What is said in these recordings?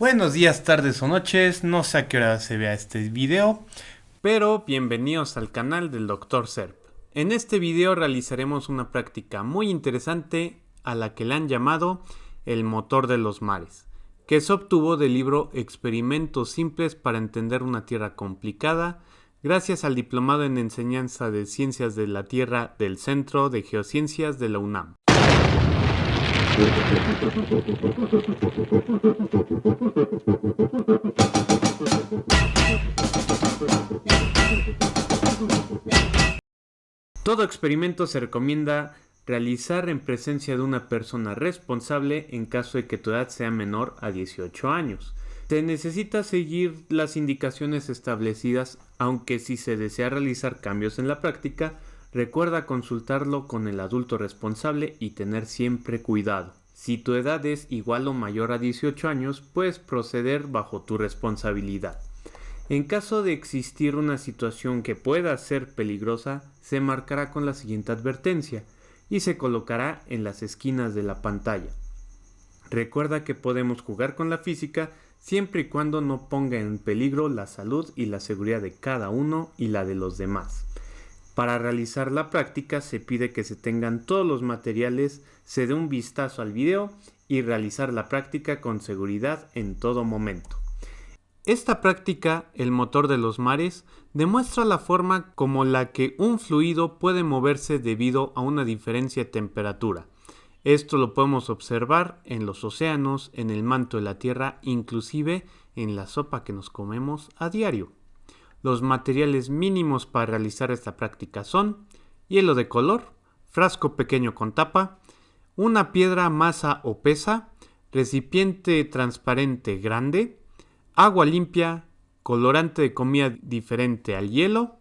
Buenos días, tardes o noches, no sé a qué hora se vea este video, pero bienvenidos al canal del Dr. Serp. En este video realizaremos una práctica muy interesante a la que le han llamado el motor de los mares, que se obtuvo del libro Experimentos simples para entender una Tierra complicada, gracias al diplomado en enseñanza de ciencias de la Tierra del Centro de Geociencias de la UNAM. Todo experimento se recomienda realizar en presencia de una persona responsable en caso de que tu edad sea menor a 18 años. Se necesita seguir las indicaciones establecidas, aunque si se desea realizar cambios en la práctica, recuerda consultarlo con el adulto responsable y tener siempre cuidado. Si tu edad es igual o mayor a 18 años, puedes proceder bajo tu responsabilidad. En caso de existir una situación que pueda ser peligrosa, se marcará con la siguiente advertencia y se colocará en las esquinas de la pantalla. Recuerda que podemos jugar con la física siempre y cuando no ponga en peligro la salud y la seguridad de cada uno y la de los demás. Para realizar la práctica se pide que se tengan todos los materiales, se dé un vistazo al video y realizar la práctica con seguridad en todo momento. Esta práctica, el motor de los mares, demuestra la forma como la que un fluido puede moverse debido a una diferencia de temperatura. Esto lo podemos observar en los océanos, en el manto de la Tierra, inclusive en la sopa que nos comemos a diario. Los materiales mínimos para realizar esta práctica son hielo de color, frasco pequeño con tapa, una piedra masa o pesa, recipiente transparente grande, agua limpia, colorante de comida diferente al hielo,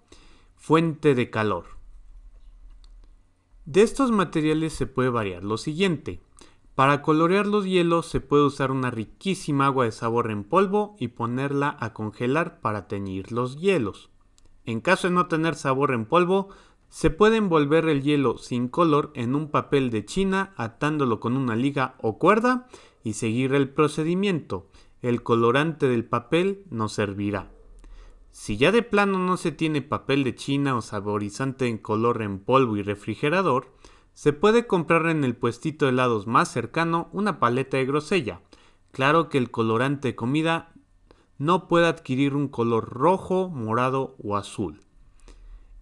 fuente de calor. De estos materiales se puede variar lo siguiente. Para colorear los hielos se puede usar una riquísima agua de sabor en polvo y ponerla a congelar para teñir los hielos. En caso de no tener sabor en polvo, se puede envolver el hielo sin color en un papel de china atándolo con una liga o cuerda y seguir el procedimiento. El colorante del papel nos servirá. Si ya de plano no se tiene papel de china o saborizante en color en polvo y refrigerador, se puede comprar en el puestito de helados más cercano una paleta de grosella. Claro que el colorante de comida no puede adquirir un color rojo, morado o azul.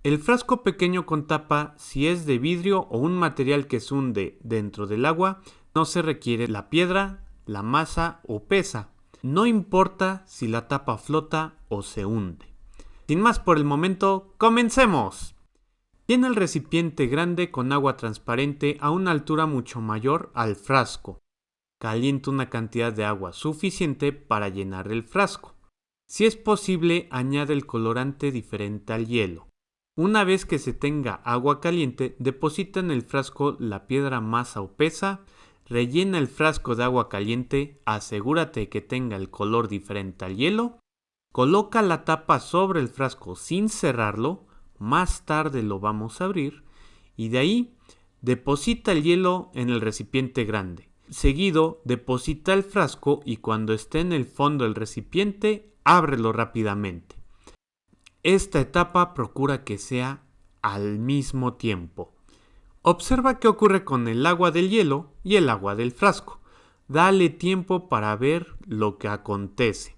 El frasco pequeño con tapa, si es de vidrio o un material que se hunde dentro del agua, no se requiere la piedra, la masa o pesa. No importa si la tapa flota o se hunde. Sin más por el momento, comencemos. Tiene el recipiente grande con agua transparente a una altura mucho mayor al frasco. Calienta una cantidad de agua suficiente para llenar el frasco. Si es posible, añade el colorante diferente al hielo. Una vez que se tenga agua caliente, deposita en el frasco la piedra masa o pesa, rellena el frasco de agua caliente, asegúrate que tenga el color diferente al hielo, coloca la tapa sobre el frasco sin cerrarlo, más tarde lo vamos a abrir y de ahí deposita el hielo en el recipiente grande. Seguido, deposita el frasco y cuando esté en el fondo del recipiente, ábrelo rápidamente. Esta etapa procura que sea al mismo tiempo. Observa qué ocurre con el agua del hielo y el agua del frasco. Dale tiempo para ver lo que acontece.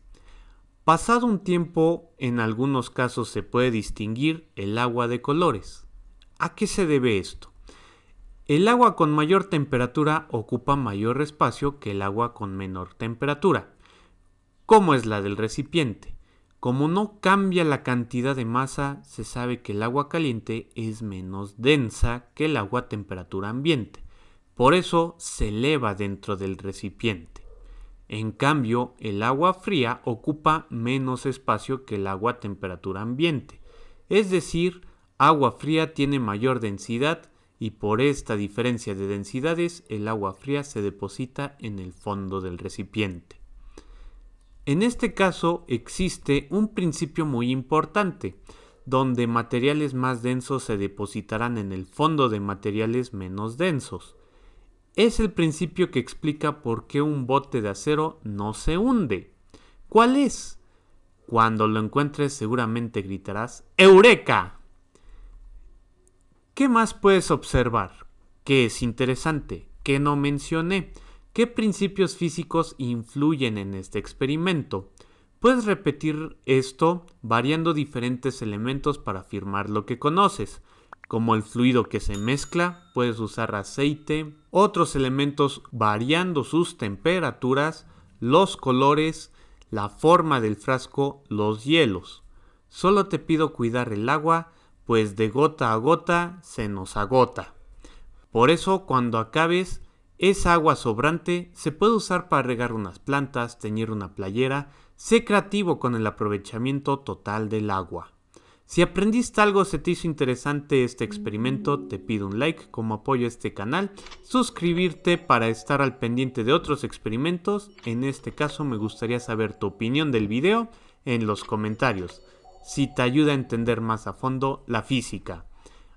Pasado un tiempo, en algunos casos se puede distinguir el agua de colores. ¿A qué se debe esto? El agua con mayor temperatura ocupa mayor espacio que el agua con menor temperatura. ¿Cómo es la del recipiente? Como no cambia la cantidad de masa, se sabe que el agua caliente es menos densa que el agua a temperatura ambiente. Por eso se eleva dentro del recipiente. En cambio, el agua fría ocupa menos espacio que el agua a temperatura ambiente. Es decir, agua fría tiene mayor densidad y por esta diferencia de densidades el agua fría se deposita en el fondo del recipiente. En este caso existe un principio muy importante, donde materiales más densos se depositarán en el fondo de materiales menos densos. Es el principio que explica por qué un bote de acero no se hunde. ¿Cuál es? Cuando lo encuentres seguramente gritarás ¡Eureka! ¿Qué más puedes observar? ¿Qué es interesante? ¿Qué no mencioné? ¿Qué principios físicos influyen en este experimento? Puedes repetir esto variando diferentes elementos para afirmar lo que conoces como el fluido que se mezcla, puedes usar aceite, otros elementos variando sus temperaturas, los colores, la forma del frasco, los hielos. Solo te pido cuidar el agua, pues de gota a gota se nos agota. Por eso cuando acabes, esa agua sobrante se puede usar para regar unas plantas, teñir una playera, sé creativo con el aprovechamiento total del agua. Si aprendiste algo, se te hizo interesante este experimento, te pido un like como apoyo a este canal, suscribirte para estar al pendiente de otros experimentos, en este caso me gustaría saber tu opinión del video en los comentarios, si te ayuda a entender más a fondo la física.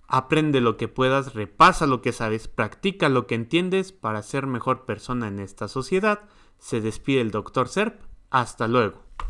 Aprende lo que puedas, repasa lo que sabes, practica lo que entiendes para ser mejor persona en esta sociedad. Se despide el Dr. Serp, hasta luego.